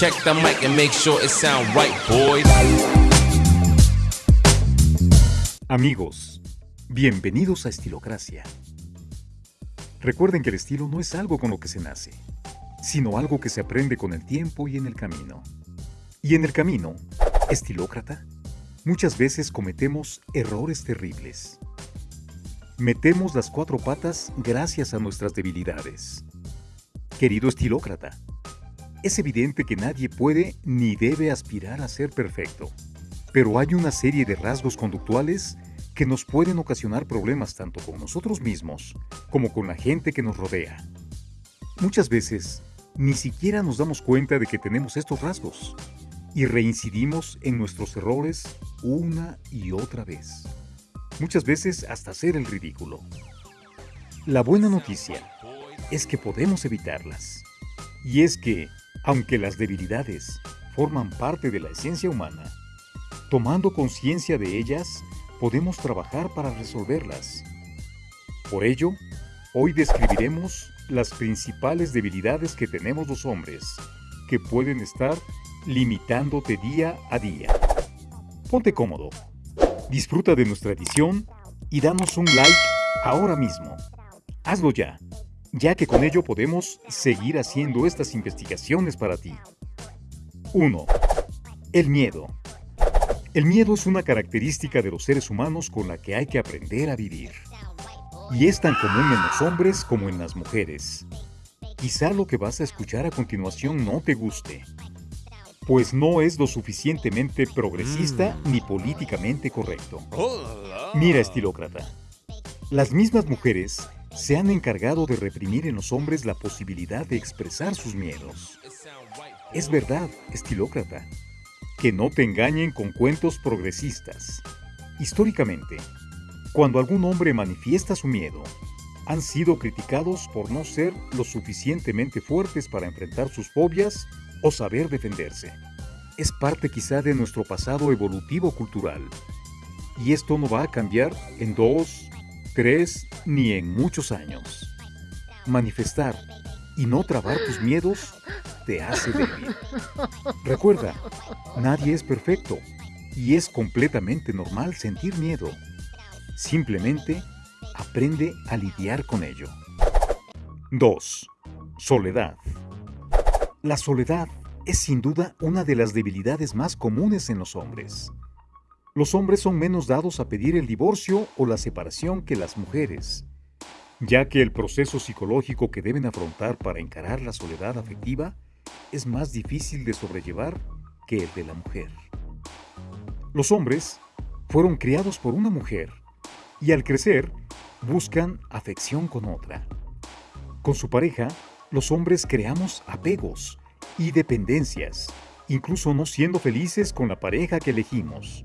Check the mic and make sure it sound right, boys. Amigos, bienvenidos a Estilocracia. Recuerden que el estilo no es algo con lo que se nace, sino algo que se aprende con el tiempo y en el camino. Y en el camino, estilócrata, muchas veces cometemos errores terribles. Metemos las cuatro patas gracias a nuestras debilidades. Querido estilócrata, es evidente que nadie puede ni debe aspirar a ser perfecto, pero hay una serie de rasgos conductuales que nos pueden ocasionar problemas tanto con nosotros mismos como con la gente que nos rodea. Muchas veces, ni siquiera nos damos cuenta de que tenemos estos rasgos y reincidimos en nuestros errores una y otra vez. Muchas veces hasta hacer el ridículo. La buena noticia es que podemos evitarlas. Y es que, aunque las debilidades forman parte de la esencia humana, tomando conciencia de ellas, podemos trabajar para resolverlas. Por ello, hoy describiremos las principales debilidades que tenemos los hombres, que pueden estar limitándote día a día. Ponte cómodo, disfruta de nuestra edición y danos un like ahora mismo. Hazlo ya, ya que con ello podemos seguir haciendo estas investigaciones para ti. 1. El miedo. El miedo es una característica de los seres humanos con la que hay que aprender a vivir. Y es tan común en los hombres como en las mujeres. Quizá lo que vas a escuchar a continuación no te guste, pues no es lo suficientemente progresista mm. ni políticamente correcto. Mira, estilócrata. Las mismas mujeres se han encargado de reprimir en los hombres la posibilidad de expresar sus miedos. Es verdad, estilócrata, que no te engañen con cuentos progresistas. Históricamente, cuando algún hombre manifiesta su miedo, han sido criticados por no ser lo suficientemente fuertes para enfrentar sus fobias o saber defenderse. Es parte quizá de nuestro pasado evolutivo cultural. Y esto no va a cambiar en dos, tres ni en muchos años. Manifestar y no trabar tus miedos te hace débil. Recuerda, nadie es perfecto y es completamente normal sentir miedo. Simplemente aprende a lidiar con ello. 2. Soledad. La soledad es sin duda una de las debilidades más comunes en los hombres. Los hombres son menos dados a pedir el divorcio o la separación que las mujeres, ya que el proceso psicológico que deben afrontar para encarar la soledad afectiva es más difícil de sobrellevar que el de la mujer. Los hombres fueron criados por una mujer y al crecer buscan afección con otra. Con su pareja, los hombres creamos apegos y dependencias, incluso no siendo felices con la pareja que elegimos.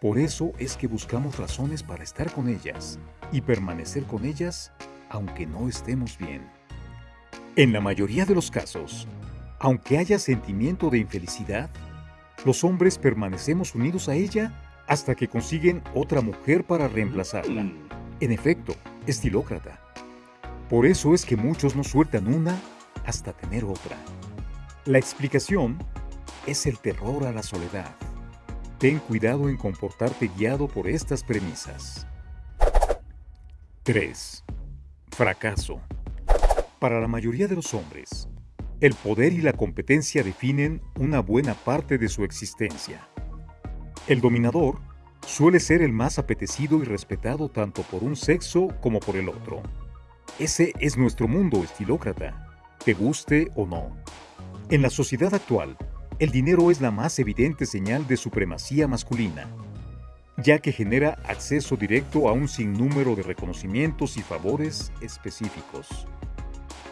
Por eso es que buscamos razones para estar con ellas y permanecer con ellas aunque no estemos bien. En la mayoría de los casos, aunque haya sentimiento de infelicidad, los hombres permanecemos unidos a ella hasta que consiguen otra mujer para reemplazarla. En efecto, estilócrata. Por eso es que muchos no sueltan una hasta tener otra. La explicación es el terror a la soledad. Ten cuidado en comportarte guiado por estas premisas. 3. Fracaso. Para la mayoría de los hombres, el poder y la competencia definen una buena parte de su existencia. El dominador suele ser el más apetecido y respetado tanto por un sexo como por el otro. Ese es nuestro mundo estilócrata, te guste o no. En la sociedad actual, el dinero es la más evidente señal de supremacía masculina, ya que genera acceso directo a un sinnúmero de reconocimientos y favores específicos.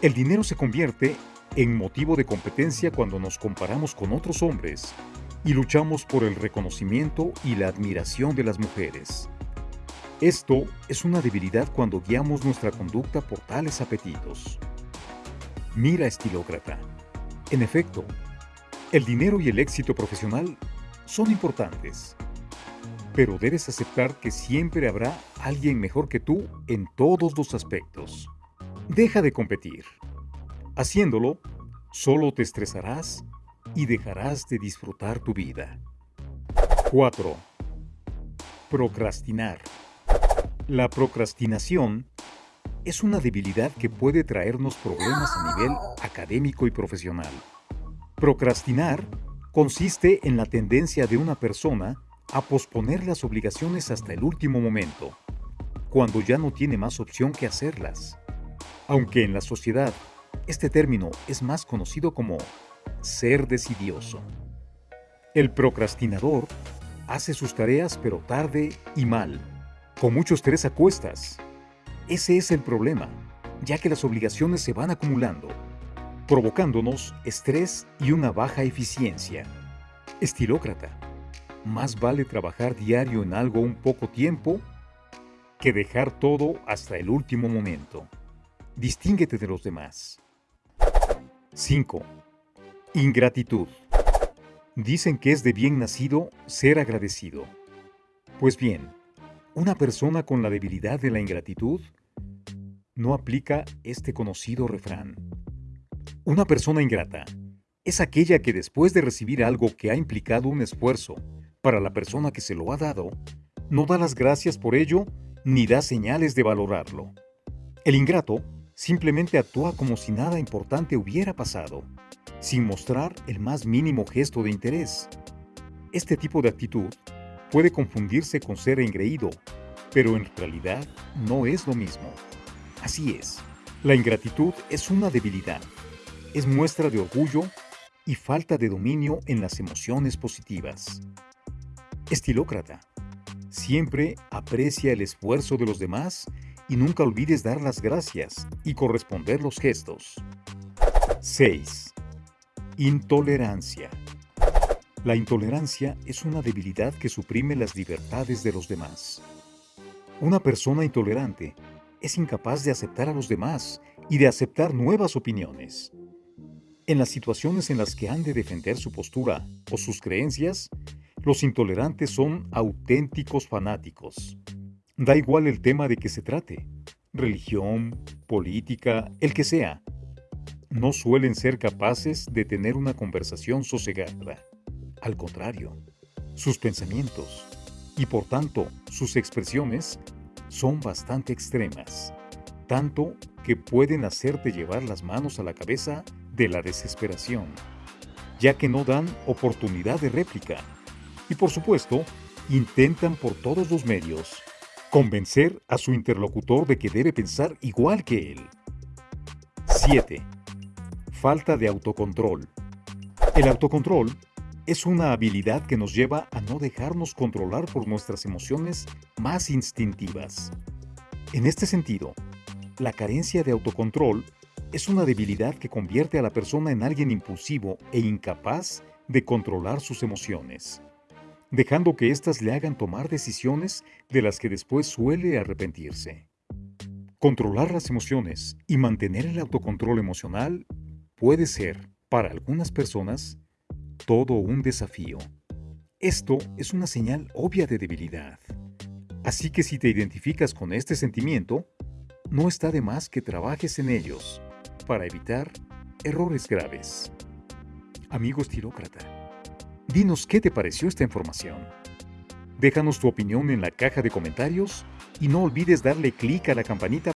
El dinero se convierte en motivo de competencia cuando nos comparamos con otros hombres y luchamos por el reconocimiento y la admiración de las mujeres. Esto es una debilidad cuando guiamos nuestra conducta por tales apetitos. Mira, estilócrata. En efecto, el dinero y el éxito profesional son importantes, pero debes aceptar que siempre habrá alguien mejor que tú en todos los aspectos. Deja de competir. Haciéndolo, solo te estresarás y dejarás de disfrutar tu vida. 4. Procrastinar. La procrastinación es una debilidad que puede traernos problemas a nivel académico y profesional. Procrastinar consiste en la tendencia de una persona a posponer las obligaciones hasta el último momento, cuando ya no tiene más opción que hacerlas. Aunque en la sociedad este término es más conocido como ser decidioso. El procrastinador hace sus tareas pero tarde y mal, con mucho estrés a cuestas. Ese es el problema, ya que las obligaciones se van acumulando, provocándonos estrés y una baja eficiencia. Estilócrata. Más vale trabajar diario en algo un poco tiempo que dejar todo hasta el último momento. Distínguete de los demás. 5. Ingratitud. Dicen que es de bien nacido ser agradecido. Pues bien, una persona con la debilidad de la ingratitud no aplica este conocido refrán. Una persona ingrata es aquella que después de recibir algo que ha implicado un esfuerzo para la persona que se lo ha dado, no da las gracias por ello ni da señales de valorarlo. El ingrato simplemente actúa como si nada importante hubiera pasado, sin mostrar el más mínimo gesto de interés. Este tipo de actitud puede confundirse con ser engreído, pero en realidad no es lo mismo. Así es, la ingratitud es una debilidad, es muestra de orgullo y falta de dominio en las emociones positivas. Estilócrata. Siempre aprecia el esfuerzo de los demás y nunca olvides dar las gracias y corresponder los gestos. 6. Intolerancia. La intolerancia es una debilidad que suprime las libertades de los demás. Una persona intolerante es incapaz de aceptar a los demás y de aceptar nuevas opiniones. En las situaciones en las que han de defender su postura o sus creencias, los intolerantes son auténticos fanáticos. Da igual el tema de que se trate, religión, política, el que sea. No suelen ser capaces de tener una conversación sosegada. Al contrario, sus pensamientos y por tanto sus expresiones son bastante extremas, tanto que pueden hacerte llevar las manos a la cabeza de la desesperación, ya que no dan oportunidad de réplica. Y por supuesto, intentan por todos los medios Convencer a su interlocutor de que debe pensar igual que él. 7. Falta de autocontrol. El autocontrol es una habilidad que nos lleva a no dejarnos controlar por nuestras emociones más instintivas. En este sentido, la carencia de autocontrol es una debilidad que convierte a la persona en alguien impulsivo e incapaz de controlar sus emociones dejando que éstas le hagan tomar decisiones de las que después suele arrepentirse. Controlar las emociones y mantener el autocontrol emocional puede ser, para algunas personas, todo un desafío. Esto es una señal obvia de debilidad. Así que si te identificas con este sentimiento, no está de más que trabajes en ellos para evitar errores graves. Amigo estirócrata, Dinos qué te pareció esta información. Déjanos tu opinión en la caja de comentarios y no olvides darle clic a la campanita